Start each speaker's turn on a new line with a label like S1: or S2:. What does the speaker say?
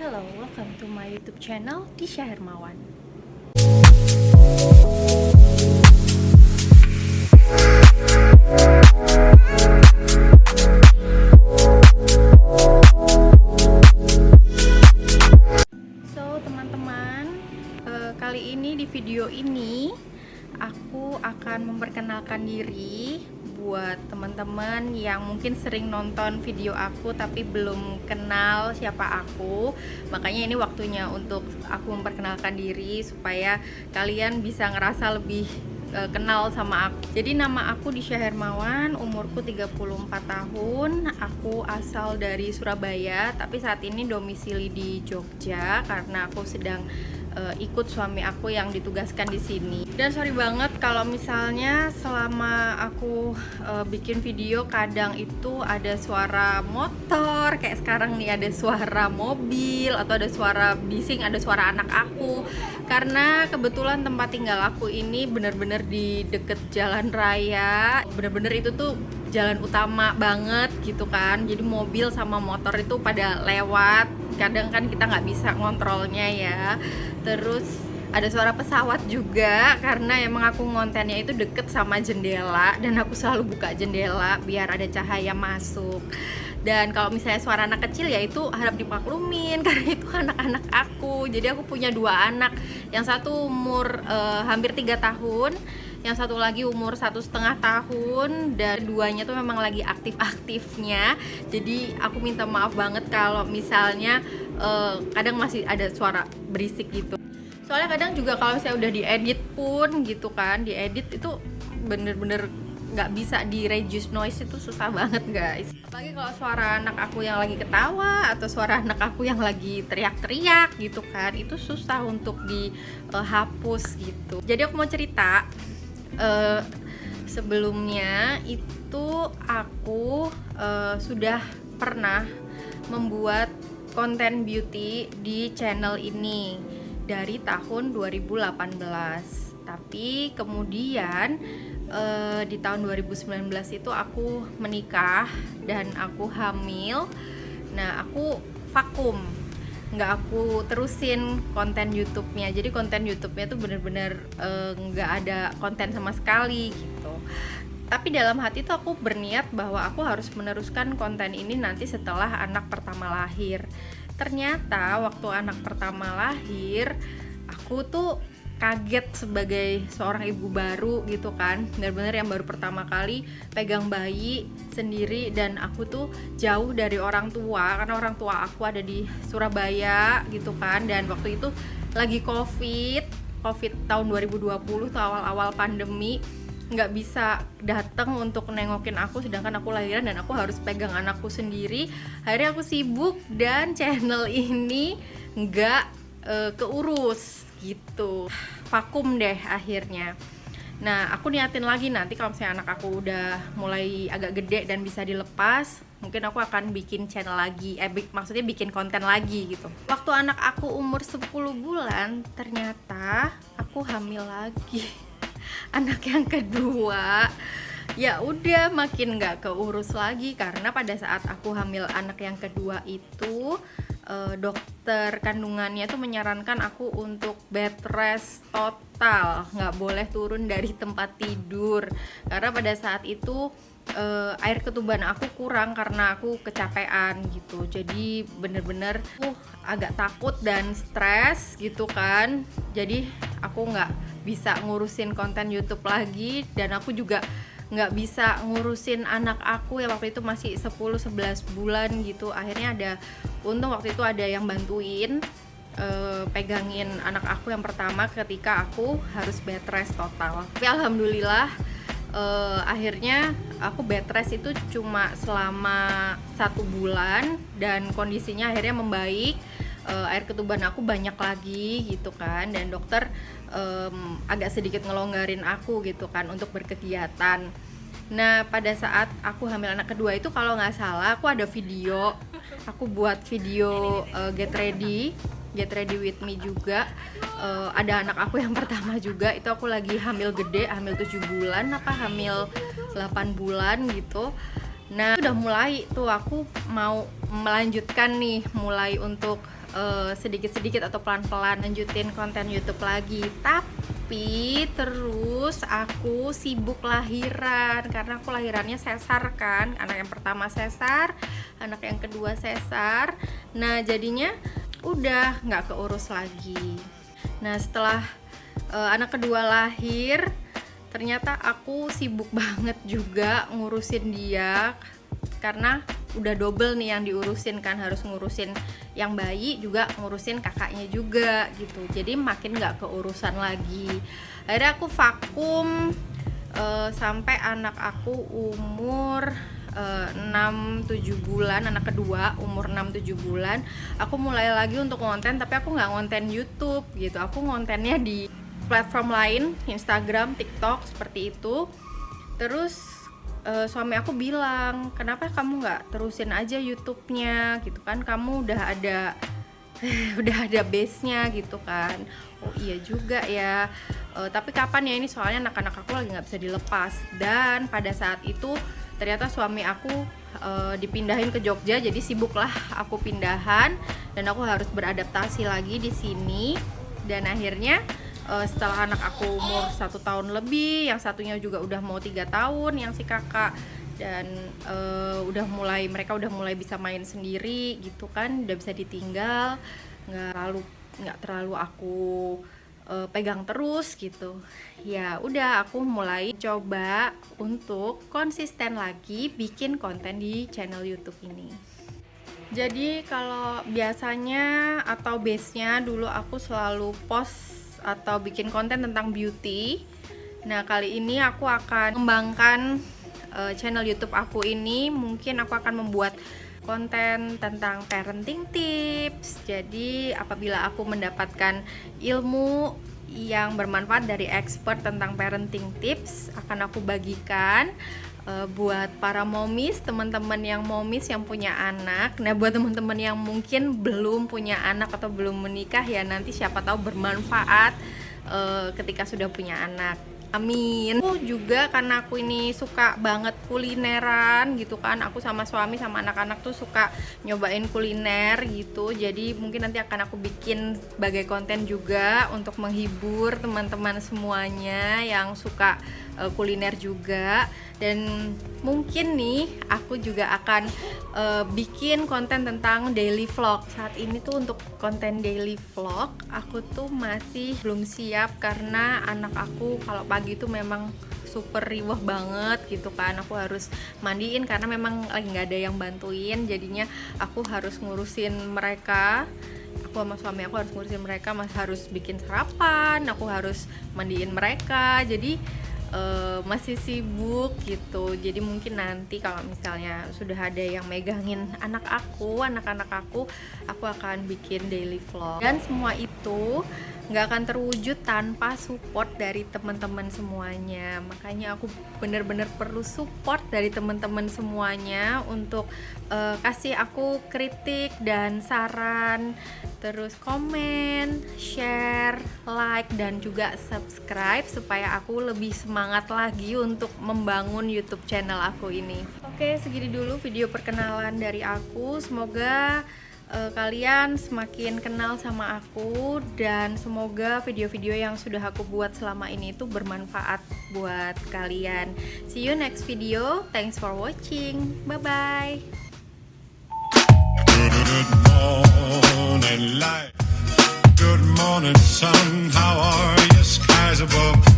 S1: Hello, welcome to my YouTube channel Disha Hermawan. So teman-teman, eh, kali ini di video ini aku akan memperkenalkan diri buat teman-teman yang mungkin sering nonton video aku tapi belum kenal siapa aku. Makanya ini waktunya untuk aku memperkenalkan diri supaya kalian bisa ngerasa lebih eh, kenal sama aku. Jadi nama aku Disha Hermawan, umurku 34 tahun. Aku asal dari Surabaya, tapi saat ini domisili di Jogja karena aku sedang eh, ikut suami aku yang ditugaskan di sini. Dan sorry banget kalau misalnya selama aku eh, bikin video kadang itu ada suara motor, kayak sekarang nih ada suara mobil atau ada suara bising, ada suara anak aku. Karena kebetulan tempat tinggal aku ini bener-bener di deket jalan raya, bener-bener itu tuh jalan utama banget gitu kan. Jadi mobil sama motor itu pada lewat. Kadang kan kita nggak bisa ngontrolnya ya. Terus ada suara pesawat juga karena emang aku ngontennya itu deket sama jendela. Dan aku selalu buka jendela biar ada cahaya masuk dan kalau misalnya suara anak kecil ya itu harap dipaklumin karena itu anak-anak aku. Jadi aku punya dua anak. Yang satu umur eh, hampir tiga tahun yang satu lagi umur satu setengah tahun dan duanya tuh memang lagi aktif-aktifnya. Jadi aku minta maaf banget kalau misalnya eh, kadang masih ada suara berisik gitu. Soalnya kadang juga kalau misalnya udah diedit pun gitu kan diedit itu bener-bener nggak bisa di reduce noise itu susah banget guys. Apalagi kalau suara anak aku yang lagi ketawa atau suara anak aku yang lagi teriak-teriak gitu kan itu susah untuk dihapus gitu. Jadi aku mau cerita eh, sebelumnya itu aku eh, sudah pernah membuat konten beauty di channel ini dari tahun 2018 tapi kemudian eh, di tahun 2019 itu aku menikah dan aku hamil. Nah aku vakum. Nggak aku terusin konten YouTube-nya. Jadi konten YouTube-nya tuh bener-bener eh, nggak ada konten sama sekali gitu. Tapi dalam hati tuh aku berniat bahwa aku harus meneruskan konten ini nanti setelah anak pertama lahir. Ternyata waktu anak pertama lahir aku tuh kaget sebagai seorang ibu baru gitu kan. Bener-bener yang baru pertama kali pegang bayi sendiri dan aku tuh jauh dari orang tua karena orang tua aku ada di Surabaya gitu kan. Dan waktu itu lagi covid covid tahun 2020 tuh awal-awal pandemi nggak bisa datang untuk nengokin aku sedangkan aku lahiran dan aku harus pegang anakku sendiri. Akhirnya aku sibuk dan channel ini nggak eh, keurus gitu. Vakum deh akhirnya. Nah aku niatin lagi nanti kalau misalnya anak aku udah mulai agak gede dan bisa dilepas mungkin aku akan bikin channel lagi. Eh bi- maksudnya bikin konten lagi gitu. Waktu anak aku umur 10 bulan ternyata aku hamil lagi. Anak yang kedua ya udah makin nggak keurus lagi karena pada saat aku hamil anak yang kedua itu eh, dokter kandungannya tuh menyarankan aku untuk bed rest total. Nggak boleh turun dari tempat tidur. Karena pada saat itu eh, air ketuban aku kurang karena aku kecapean gitu. Jadi bener-bener uh agak takut dan stres gitu kan. Jadi aku nggak bisa ngurusin konten YouTube lagi dan aku juga nggak bisa ngurusin anak aku ya waktu itu masih 10-11 bulan gitu. Akhirnya ada untung waktu itu ada yang bantuin eh, pegangin anak aku yang pertama ketika aku harus bed rest total. Tapi alhamdulillah eh, akhirnya aku bed rest itu cuma selama satu bulan dan kondisinya akhirnya membaik Eh, air ketuban aku banyak lagi gitu kan. Dan dokter em, agak sedikit ngelonggarin aku gitu kan untuk berkegiatan. Nah pada saat aku hamil anak kedua itu kalau nggak salah aku ada video. Aku buat video eh, get ready get ready with me juga. Eh, ada anak aku yang pertama juga. Itu aku lagi hamil gede hamil 7 bulan apa hamil 8 bulan gitu. Nah, udah mulai tuh aku mau melanjutkan nih, mulai untuk sedikit-sedikit uh, atau pelan-pelan lanjutin konten YouTube lagi. Tapi terus aku sibuk lahiran karena aku lahirannya sesar kan. Anak yang pertama sesar, anak yang kedua sesar. Nah, jadinya udah nggak keurus lagi. Nah, setelah uh, anak kedua lahir, ternyata aku sibuk banget juga ngurusin dia karena udah double nih yang diurusin kan harus ngurusin yang bayi juga ngurusin kakaknya juga gitu. Jadi makin nggak keurusan lagi. Akhirnya aku vakum uh, sampai anak aku umur uh, 6-7 bulan anak kedua umur 6-7 bulan. Aku mulai lagi untuk konten tapi aku nggak konten YouTube gitu. Aku kontennya di platform lain Instagram TikTok seperti itu. Terus uh, suami aku bilang kenapa kamu nggak terusin aja YouTube-nya? Gitu kan. Kamu udah ada udah ada base-nya gitu kan. Oh iya juga ya. Uh, tapi kapan ya ini? Soalnya anak-anak aku lagi nggak bisa dilepas. Dan pada saat itu ternyata suami aku uh, dipindahin ke Jogja. Jadi sibuklah aku pindahan dan aku harus beradaptasi lagi di sini. Dan akhirnya uh, setelah anak aku umur satu tahun lebih yang satunya juga udah mau tiga tahun yang si kakak. Dan uh, udah mulai mereka udah mulai bisa main sendiri gitu kan udah bisa ditinggal nggak terlalu nggak terlalu aku uh, pegang terus gitu. Ya udah aku mulai coba untuk konsisten lagi bikin konten di channel YouTube ini. Jadi kalau biasanya atau base nya dulu aku selalu post atau bikin konten tentang beauty. Nah kali ini aku akan mengembangkan uh, channel YouTube aku ini. Mungkin aku akan membuat konten tentang parenting tips. Jadi apabila aku mendapatkan ilmu yang bermanfaat dari expert tentang parenting tips Akan aku bagikan uh, buat para momis, teman-teman yang momis yang punya anak. Nah, buat teman-teman yang mungkin belum punya anak atau belum menikah ya nanti siapa tahu bermanfaat uh, ketika sudah punya anak. Amin. Aku juga karena aku ini suka banget kulineran gitu kan. Aku sama suami sama anak-anak tuh suka nyobain kuliner gitu. Jadi mungkin nanti akan aku bikin sebagai konten juga untuk menghibur teman-teman semuanya yang suka uh, kuliner juga. Dan mungkin nih aku juga akan uh, bikin konten tentang daily vlog. Saat ini tuh untuk konten daily vlog aku tuh masih belum siap karena anak aku kalau pagi tuh memang super riwah banget gitu kan. Aku harus mandiin karena memang lagi nggak ada yang bantuin. Jadinya aku harus ngurusin mereka. Aku sama suami aku harus ngurusin mereka masih harus bikin sarapan aku harus mandiin mereka. Jadi uh, masih sibuk gitu. Jadi mungkin nanti kalau misalnya sudah ada yang megangin anak aku anak-anak aku aku akan bikin daily vlog. Dan semua itu nggak akan terwujud tanpa support dari teman-teman semuanya. Makanya aku bener-bener perlu support dari teman-teman semuanya untuk uh, kasih aku kritik dan saran terus komen share like dan juga subscribe supaya aku lebih semangat lagi untuk membangun YouTube channel aku ini oke segini dulu video perkenalan dari aku semoga uh, kalian semakin kenal sama aku dan semoga video-video yang sudah aku buat selama ini itu bermanfaat buat kalian. See you next video. Thanks for watching. Bye bye. morning, light. Good morning, sun. How are you, skies above?